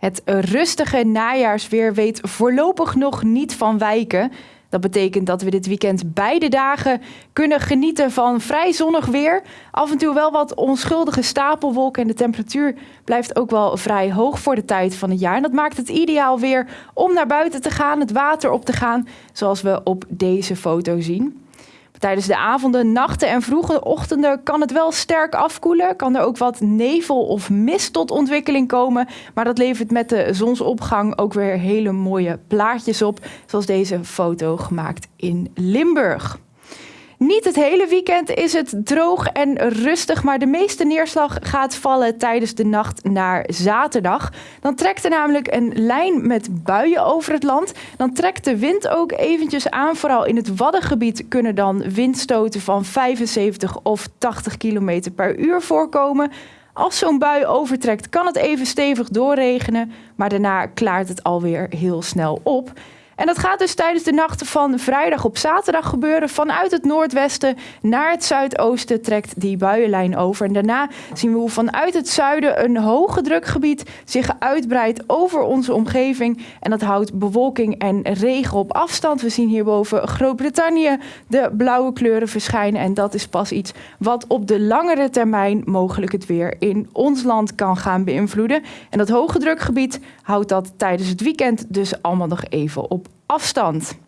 Het rustige najaarsweer weet voorlopig nog niet van wijken. Dat betekent dat we dit weekend beide dagen kunnen genieten van vrij zonnig weer. Af en toe wel wat onschuldige stapelwolken en de temperatuur blijft ook wel vrij hoog voor de tijd van het jaar. En dat maakt het ideaal weer om naar buiten te gaan, het water op te gaan, zoals we op deze foto zien. Tijdens de avonden, nachten en vroege ochtenden kan het wel sterk afkoelen. Kan er ook wat nevel of mist tot ontwikkeling komen. Maar dat levert met de zonsopgang ook weer hele mooie plaatjes op. Zoals deze foto gemaakt in Limburg. Niet het hele weekend is het droog en rustig, maar de meeste neerslag gaat vallen tijdens de nacht naar zaterdag. Dan trekt er namelijk een lijn met buien over het land. Dan trekt de wind ook eventjes aan. Vooral in het Waddengebied kunnen dan windstoten van 75 of 80 km per uur voorkomen. Als zo'n bui overtrekt, kan het even stevig doorregenen, maar daarna klaart het alweer heel snel op. En dat gaat dus tijdens de nacht van vrijdag op zaterdag gebeuren. Vanuit het noordwesten naar het zuidoosten trekt die buienlijn over. En daarna zien we hoe vanuit het zuiden een hoge drukgebied zich uitbreidt over onze omgeving. En dat houdt bewolking en regen op afstand. We zien hierboven Groot-Brittannië de blauwe kleuren verschijnen. En dat is pas iets wat op de langere termijn mogelijk het weer in ons land kan gaan beïnvloeden. En dat hoge drukgebied houdt dat tijdens het weekend dus allemaal nog even op afstand.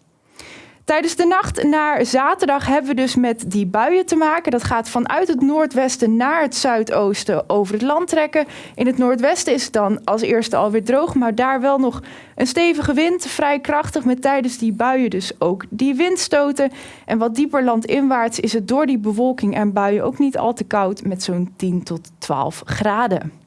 Tijdens de nacht naar zaterdag hebben we dus met die buien te maken. Dat gaat vanuit het noordwesten naar het zuidoosten over het land trekken. In het noordwesten is het dan als eerste alweer droog, maar daar wel nog een stevige wind, vrij krachtig met tijdens die buien dus ook die windstoten. En wat dieper landinwaarts is het door die bewolking en buien ook niet al te koud met zo'n 10 tot 12 graden.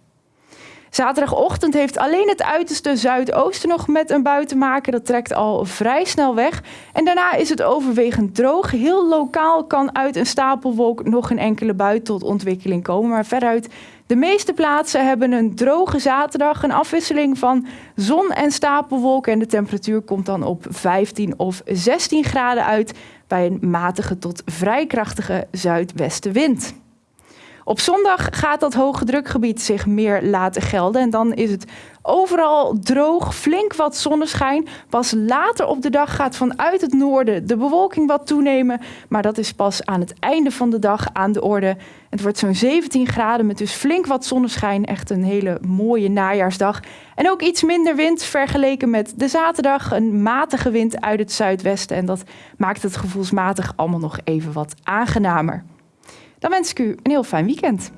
Zaterdagochtend heeft alleen het uiterste zuidoosten nog met een bui te maken. Dat trekt al vrij snel weg. En daarna is het overwegend droog. Heel lokaal kan uit een stapelwolk nog een enkele bui tot ontwikkeling komen. Maar veruit de meeste plaatsen hebben een droge zaterdag. Een afwisseling van zon en stapelwolken. En de temperatuur komt dan op 15 of 16 graden uit. Bij een matige tot vrij krachtige zuidwestenwind. Op zondag gaat dat hoge drukgebied zich meer laten gelden. En dan is het overal droog, flink wat zonneschijn. Pas later op de dag gaat vanuit het noorden de bewolking wat toenemen. Maar dat is pas aan het einde van de dag aan de orde. Het wordt zo'n 17 graden met dus flink wat zonneschijn. Echt een hele mooie najaarsdag. En ook iets minder wind vergeleken met de zaterdag. Een matige wind uit het zuidwesten. En dat maakt het gevoelsmatig allemaal nog even wat aangenamer. Dan wens ik u een heel fijn weekend.